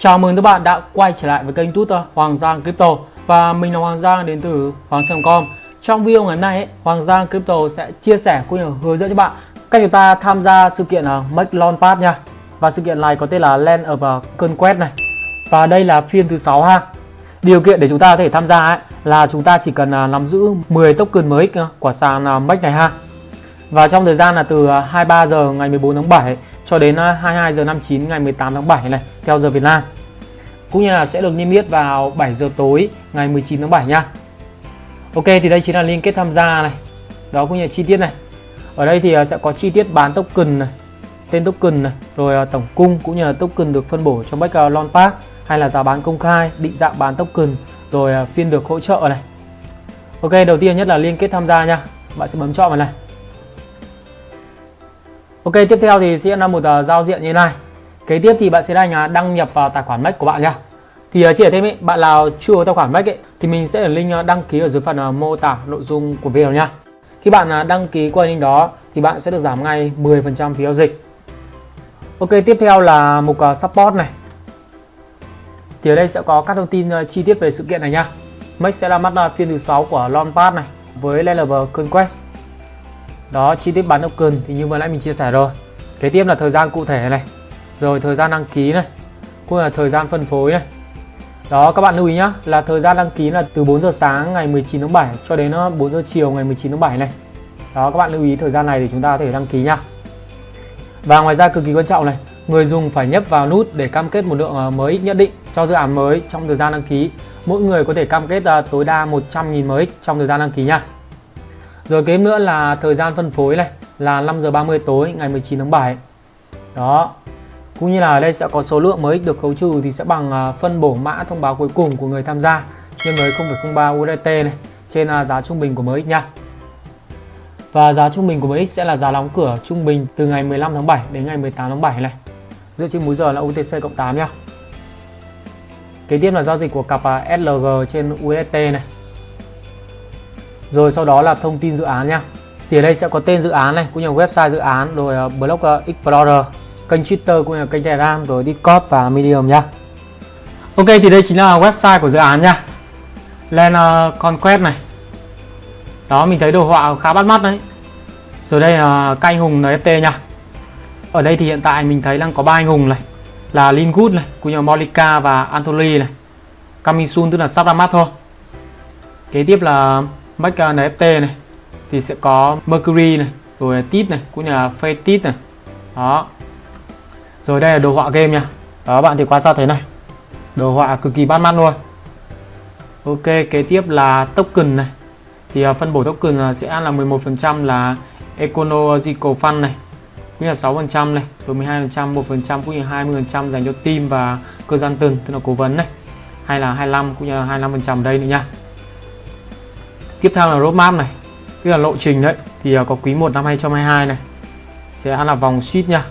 Chào mừng các bạn đã quay trở lại với kênh Twitter Hoàng Giang Crypto và mình là Hoàng Giang đến từ Hoàng Giang.com. Trong video ngày hôm nay, ấy, Hoàng Giang Crypto sẽ chia sẻ cũng như hướng dẫn cho bạn cách chúng ta tham gia sự kiện uh, Make Launchpad nha. Và sự kiện này có tên là Land of Conquest này. Và đây là phiên thứ 6 ha. Điều kiện để chúng ta có thể tham gia ấy, là chúng ta chỉ cần à, nắm giữ 10 token mới của sàn à, Make này ha. Và trong thời gian là từ à, 23 giờ ngày 14 tháng 7 cho đến à, 22 giờ 59 ngày 18 tháng 7 này theo giờ Việt Nam. Cũng như là sẽ được niêm yết vào 7 giờ tối ngày 19 tháng 7 nha. Ok thì đây chính là liên kết tham gia này. Đó cũng như là chi tiết này. Ở đây thì à, sẽ có chi tiết bán token này, tên token này, rồi à, tổng cung cũng như là token được phân bổ trong Back Launchpad hay là giá bán công khai, định dạng bán token, rồi phiên được hỗ trợ này. Ok, đầu tiên nhất là liên kết tham gia nha. Bạn sẽ bấm chọn vào này. Ok, tiếp theo thì sẽ là một uh, giao diện như này. Kế tiếp thì bạn sẽ đánh uh, đăng nhập vào tài khoản Mac của bạn nha. Thì à, uh, chỉ thêm ý, bạn nào chưa có tài khoản Mac ấy, thì mình sẽ để link uh, đăng ký ở dưới phần uh, mô tả nội dung của video nha. Khi bạn uh, đăng ký qua link đó thì bạn sẽ được giảm ngay 10% phí giao dịch. Ok, tiếp theo là mục uh, support này. Thì ở đây sẽ có các thông tin uh, chi tiết về sự kiện này nha. Mac sẽ ra mắt uh, phiên thứ 6 của Launchpad này với level Conquest đó, chi tiết bán token thì như vừa nãy mình chia sẻ rồi. Kế tiếp là thời gian cụ thể này. Rồi, thời gian đăng ký này. Cũng là thời gian phân phối này. Đó, các bạn lưu ý nhá, là thời gian đăng ký là từ 4 giờ sáng ngày 19 tháng 7 cho đến ờ, 4 giờ chiều ngày 19 tháng 7 này. Đó, các bạn lưu ý thời gian này thì chúng ta có thể đăng ký nhá. Và ngoài ra cực kỳ quan trọng này, người dùng phải nhấp vào nút để cam kết một lượng ờ, mới nhất định cho dự án mới trong thời gian đăng ký. Mỗi người có thể cam kết ờ, tối đa 100.000 mới trong thời gian đăng ký nha rồi kế nữa là thời gian phân phối này, là 5 giờ 30 tối, ngày 19 tháng 7. Đó. Cũng như là ở đây sẽ có số lượng mới được khấu trừ thì sẽ bằng à, phân bổ mã thông báo cuối cùng của người tham gia nhân với 0.03 USDT này trên à, giá trung bình của MX nha. Và giá trung bình của MX sẽ là giá đóng cửa trung bình từ ngày 15 tháng 7 đến ngày 18 tháng 7 này. Dựa trên múi giờ là UTC cộng 8 nha. Kế tiếp là giao dịch của cặp à, SLG trên USDT này rồi sau đó là thông tin dự án nha thì ở đây sẽ có tên dự án này cũng như website dự án rồi ờ, blog ờ, explorer kênh twitter cũng như là kênh telegram rồi discord và medium nha ok thì đây chính là website của dự án nha lên uh, conquest này. Đó mình thấy đồ họa khá bắt mắt đấy. Rồi đây là các anh hùng nft nha ở đây thì hiện tại mình thấy đang có ba anh hùng này. Là Lingood này cũng như Molika và Anthony này. Kamisun tức là sắp ra mắt thôi. Kế tiếp là Mac NFT này, thì sẽ có Mercury này, rồi Tit này, cũng như là Fatit này. Đó. Rồi đây là đồ họa game nha. Đó, bạn thì quan sát thấy này? Đồ họa cực kỳ bắt mắt luôn. Ok, kế tiếp là token này. Thì à, phân bổ token sẽ là 11% là Ecological Fund này, cũng như là 6% này, rồi 12% 1% cũng như 20% dành cho team và cơ gian từng, tức là cố vấn này. Hay là 25 cũng như là 25% đây nữa nha tiếp theo là roadmap này. Tức là lộ trình đấy. Thì à, có quý 1 năm 2022 này. Sẽ là vòng sheet nha.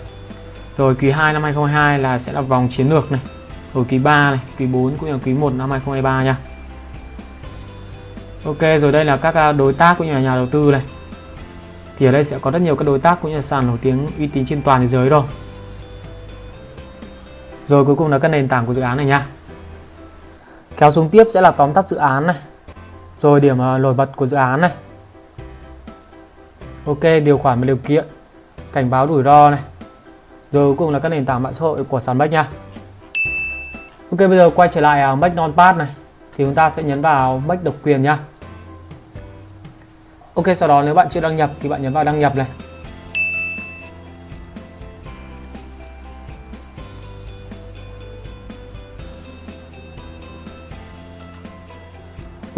Rồi quý 2 năm 2022 là sẽ là vòng chiến lược này. Rồi quý 3 này, quý 4 cũng như là quý 1 năm 2023 nha. Ok, rồi đây là các à, đối tác cũng như là nhà đầu tư này. Thì ở đây sẽ có rất nhiều các đối tác cũng như là sàn nổi tiếng uy tín trên toàn thế giới rồi. Rồi cuối cùng là các nền tảng của dự án này nha. Kéo xuống tiếp sẽ là tóm tắt dự án này rồi điểm nổi bật của dự án này. Ok, điều khoản và điều kiện. Cảnh báo rủi ro này. Rồi cuối cùng là các nền tảng mạng xã hội của sàn Bách nha. Ok, bây giờ quay trở lại à, bách non pad này. Thì chúng ta sẽ nhấn vào Bách độc quyền nha. Ok, sau đó nếu bạn chưa đăng nhập thì bạn nhấn vào đăng nhập này.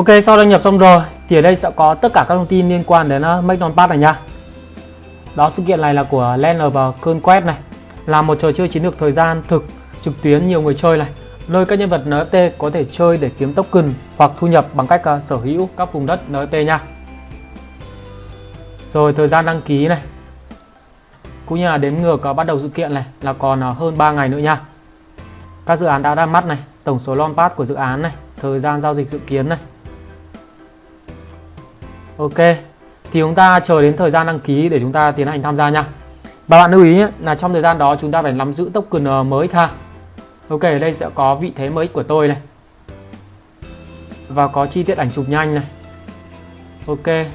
Ok sau đăng nhập xong rồi thì ở đây sẽ có tất cả các thông tin liên quan đến uh, Make Pass này nha. Đó sự kiện này là của Land và Conquest này là một trò chơi chiến lược thời gian thực trực tuyến nhiều người chơi này nơi các nhân vật NFT có thể chơi để kiếm token hoặc thu nhập bằng cách uh, sở hữu các vùng đất NFT nha. Rồi thời gian đăng ký này cũng như là đếm ngược uh, bắt đầu sự kiện này là còn uh, hơn 3 ngày nữa nha. Các dự án đã ra mắt này, tổng số Pass của dự án này, thời gian giao dịch dự kiến này, Ok thì chúng ta chờ đến thời gian đăng ký để chúng ta tiến hành tham gia nha và bạn lưu ý là trong thời gian đó chúng ta phải nắm giữ token ờ, mới ha Ok, ở đây sẽ có vị thế mới của tôi này. Và có chi tiết ảnh chụp nhanh này. Ok.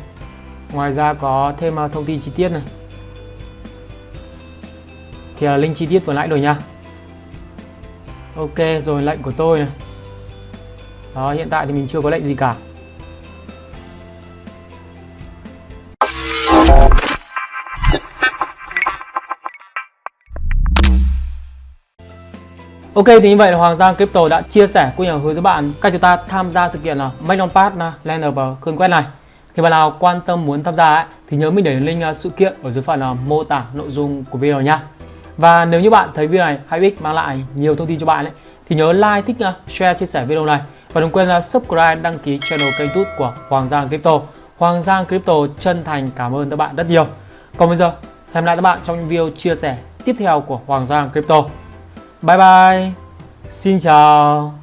Ngoài ra có thêm ờ, thông tin chi tiết này. Thì là link chi tiết vừa nãy rồi nha. Ok, rồi lệnh của tôi này. Đó, hiện tại thì mình chưa có lệnh gì cả. Ok thì như vậy là Hoàng Giang Crypto đã chia sẻ cũng như hướng dẫn bạn cách chúng ta tham gia sự kiện là Make on Pass Land of quét này. Khi bạn nào quan tâm muốn tham gia ấy, thì nhớ mình để link à, sự kiện ở dưới phần là mô tả nội dung của video nha. Và nếu như bạn thấy video này hay ích mang lại nhiều thông tin cho bạn ấy, thì nhớ like, thích, à, share, chia sẻ video này và đừng quên là subscribe, đăng ký channel kênh YouTube của Hoàng Giang Crypto. Hoàng Giang Crypto chân thành cảm ơn các bạn rất nhiều. Còn bây giờ, hẹn lại các bạn trong những video chia sẻ tiếp theo của Hoàng Giang Crypto. Bye bye. Xin chào.